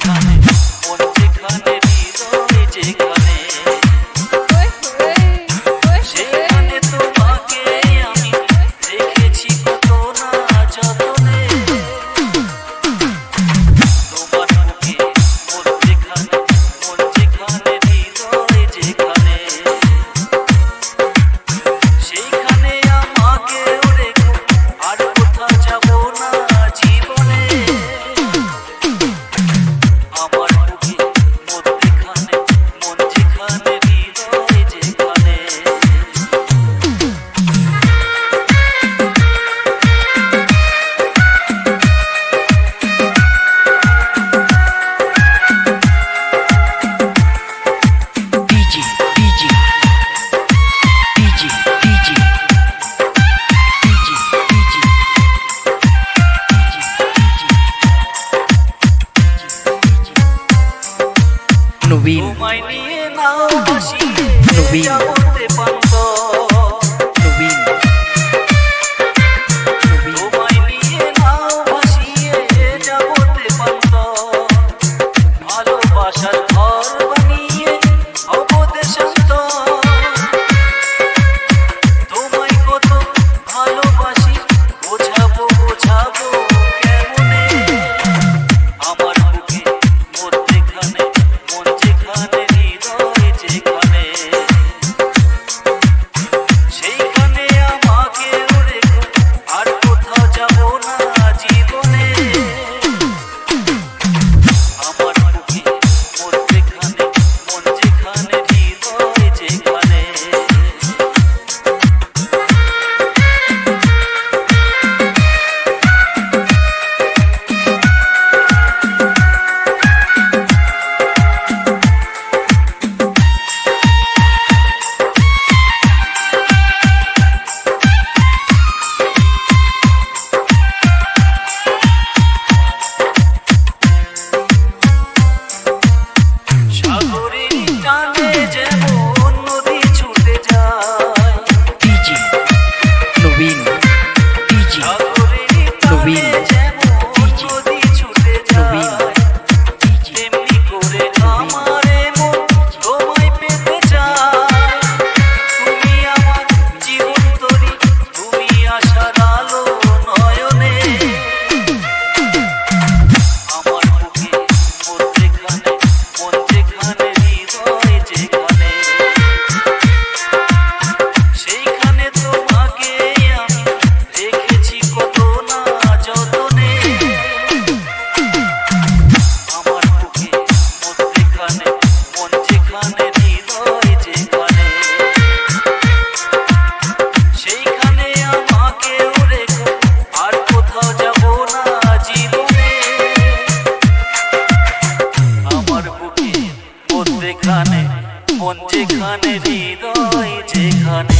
coming. Rubin. Rubin. যেখানে হৃদয় যেখানে